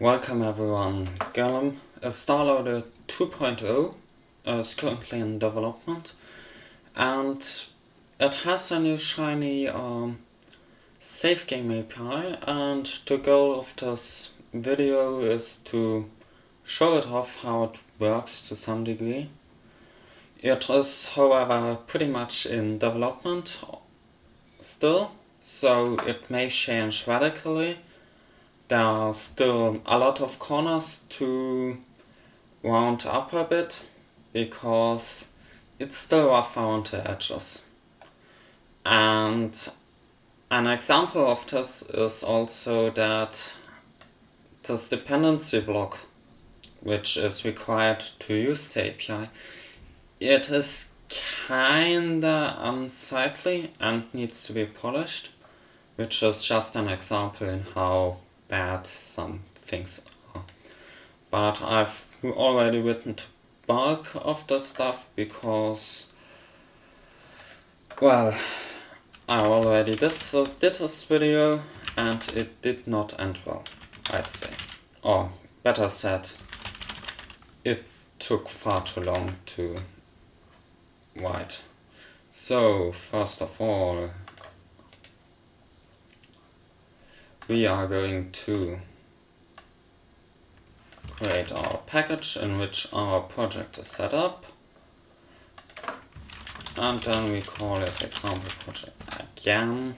Welcome everyone. Is Starloader 2.0 is currently in development and it has a new shiny um, save game API and the goal of this video is to show it off how it works to some degree. It is however pretty much in development still, so it may change radically there are still a lot of corners to round up a bit because it's still rough around the edges. And an example of this is also that this dependency block which is required to use the API, it is kinda unsightly and needs to be polished, which is just an example in how bad some things are. But I've already written the bulk of the stuff because, well, I already this, did this video and it did not end well, I'd say. Or better said, it took far too long to write. So, first of all, we are going to create our package in which our project is set up. And then we call it example project again.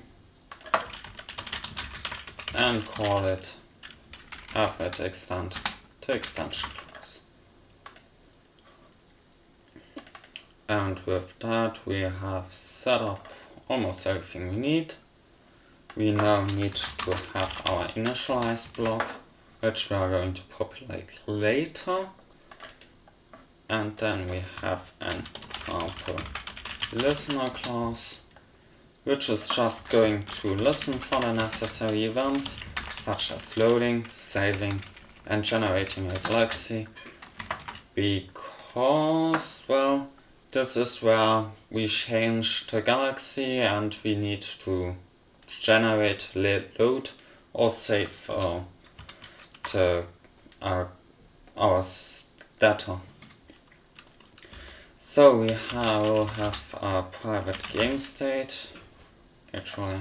And call it fnet extend to extension class. And with that we have set up almost everything we need we now need to have our initialize block, which we are going to populate later. And then we have an example listener class, which is just going to listen for the necessary events, such as loading, saving, and generating a galaxy, because, well, this is where we change the galaxy and we need to generate load or save uh, the, uh, our data. So we have, have a private game state, actually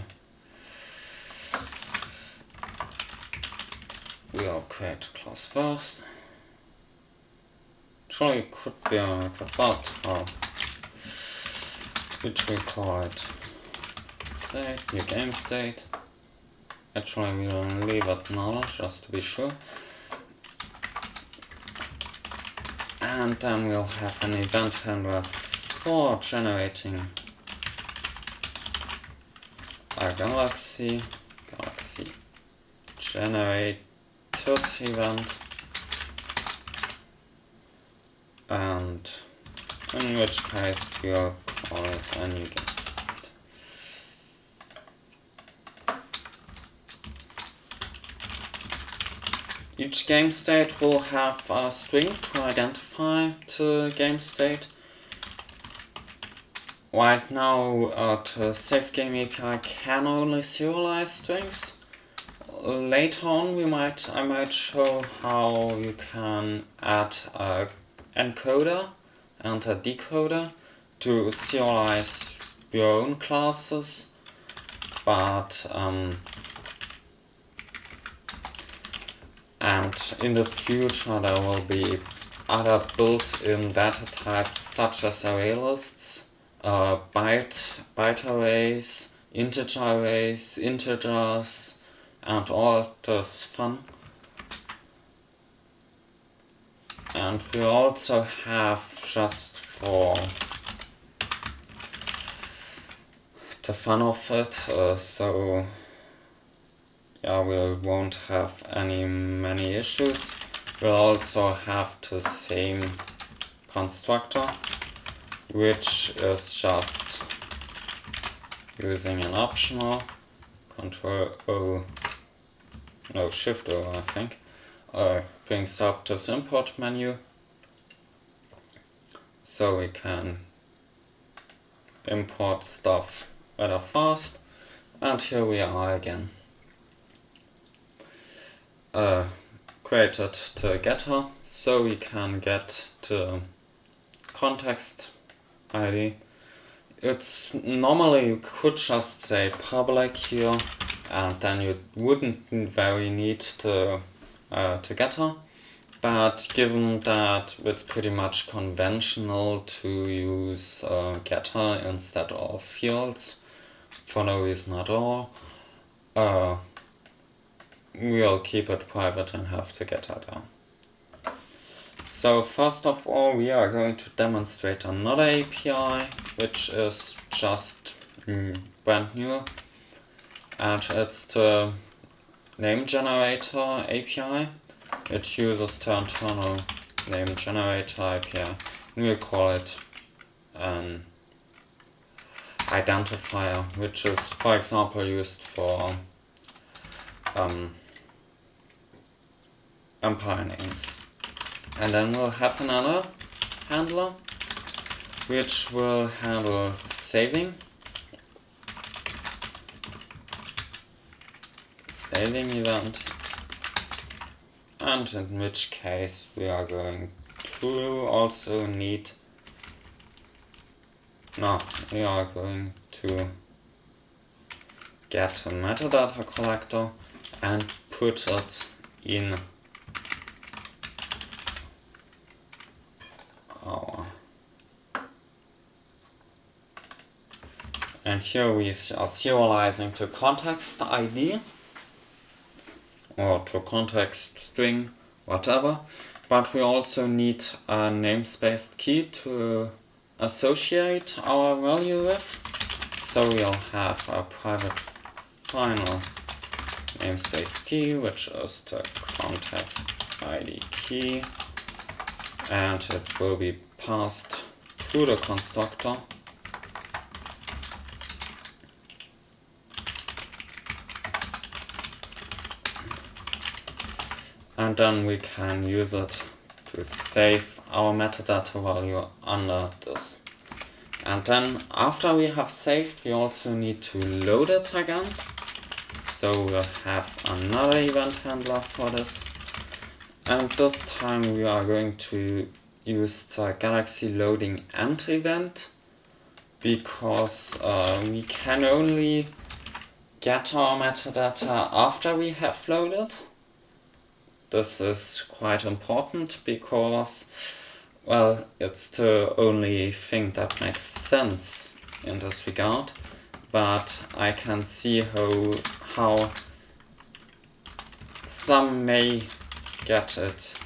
we'll create class first. Actually it could be a but uh, which we call it state, new game state. Actually we'll leave it null just to be sure. And then we'll have an event handler for generating a galaxy, galaxy generated event and in which case we'll call it a new game. Each game state will have a string to identify the game state. Right now uh, the save game API can only serialize strings. Later on we might I might show how you can add a encoder and a decoder to serialize your own classes but um, and in the future there will be other built-in data types such as array uh, byte, byte arrays, integer arrays, integers and all this fun. And we also have just for the fun of it, uh, so yeah, we won't have any many issues. We'll also have the same constructor, which is just using an optional control O, no shift O I think, uh, brings up this import menu. So we can import stuff rather fast. And here we are again uh, created the getter so we can get the context ID. It's normally you could just say public here and then you wouldn't very need the, uh, the getter. But given that it's pretty much conventional to use uh, getter instead of fields for no reason at all, uh, we'll keep it private and have the getter there. So first of all we are going to demonstrate another API which is just mm, brand new and it's the name generator API. It uses the internal name generator API. We'll call it an identifier, which is, for example, used for um, empire names. And then we'll have another handler, which will handle saving. Saving event. And in which case we are going to also need no, we are going to get a metadata collector and put it in our and here we are serializing to context ID or to context string whatever but we also need a namespace key to associate our value with. So we'll have a private final namespace key, which is the context ID key, and it will be passed to the constructor. And then we can use it to save our metadata value under this. And then after we have saved, we also need to load it again. So we'll have another event handler for this. And this time we are going to use the Galaxy loading end event because uh, we can only get our metadata after we have loaded. This is quite important because well, it's the only thing that makes sense in this regard, but I can see how, how some may get it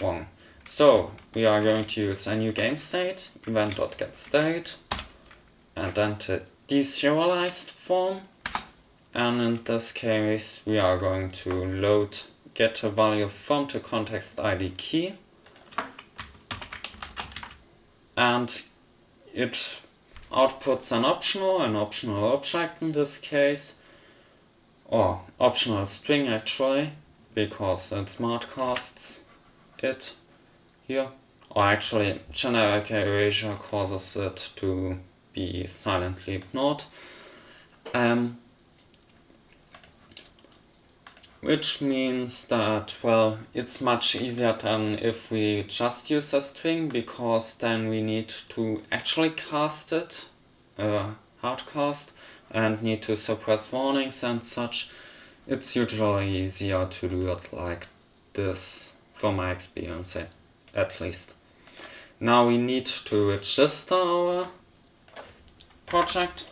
wrong. So, we are going to use a new game state, event.getState, and then the deserialized form. And in this case, we are going to load get a value from the context ID key and it outputs an optional, an optional object in this case, or optional string actually, because it smart casts it here, or actually generic erasure causes it to be silently ignored. Um, which means that, well, it's much easier than if we just use a string, because then we need to actually cast it, uh, hardcast, and need to suppress warnings and such. It's usually easier to do it like this, from my experience at least. Now we need to register our project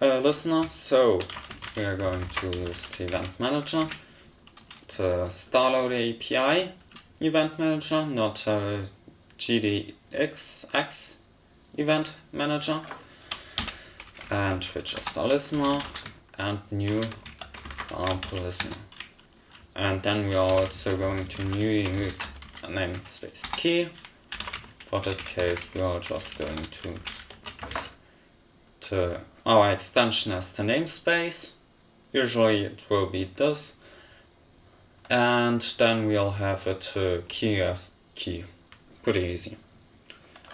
uh, listener, so we are going to use the event manager, the Starload API event manager, not GDXX event manager, and register listener and new sample listener. And then we are also going to new a namespace key. For this case, we are just going to use to our oh, extension as the namespace usually it will be this. And then we'll have it uh, key as key. Pretty easy.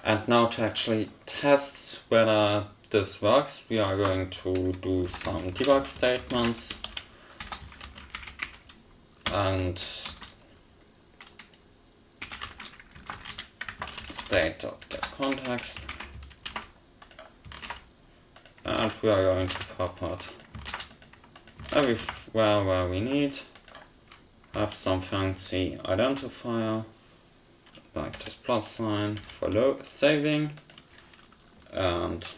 And now to actually test whether this works we are going to do some debug statements. And state.getContext and we are going to pop out everywhere where we need have some fancy identifier like this plus sign for saving and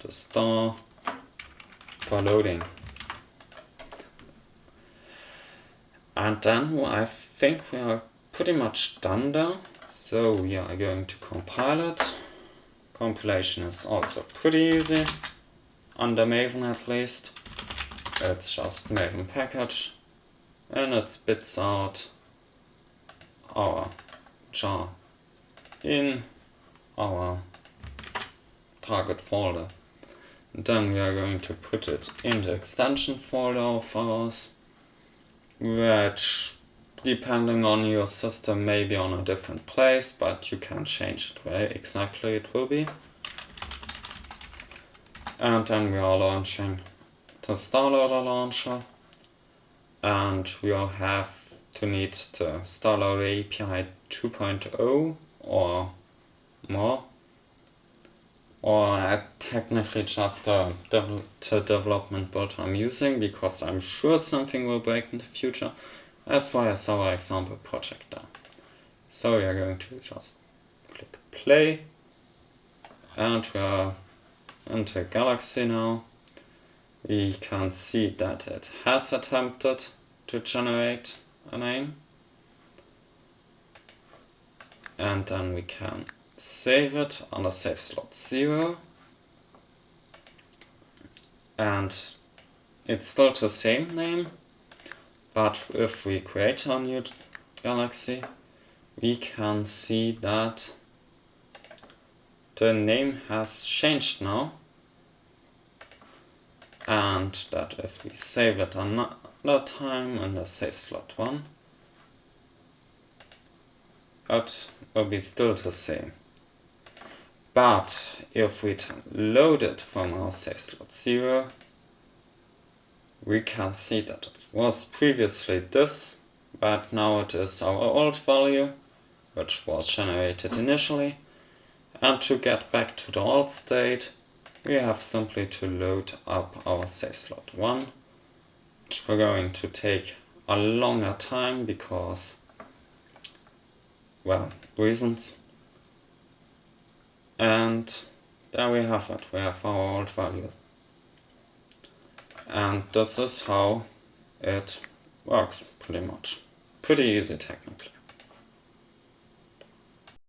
the star for loading. And then I think we are pretty much done there. So we are going to compile it. Compilation is also pretty easy under Maven at least it's just Maven package. And it spits out our jar in. Our target folder. And then we are going to put it in the extension folder of ours, which depending on your system may be on a different place, but you can change it where exactly it will be. And then we are launching the StarLoader launcher and we'll have to need the StarLoader API 2.0 or more or technically just dev the development build I'm using because I'm sure something will break in the future as well as our example project there. So we are going to just click play and we are into Galaxy now we can see that it has attempted to generate a name. And then we can save it on a save slot 0 and it's still the same name but if we create a new galaxy we can see that the name has changed now and that if we save it another time in the save slot 1 it will be still the same. But if we load it from our save slot 0 we can see that it was previously this but now it is our old value which was generated initially. And to get back to the old state we have simply to load up our save slot 1 which we're going to take a longer time because well reasons. And there we have it. We have our old value. And this is how it works pretty much. Pretty easy technically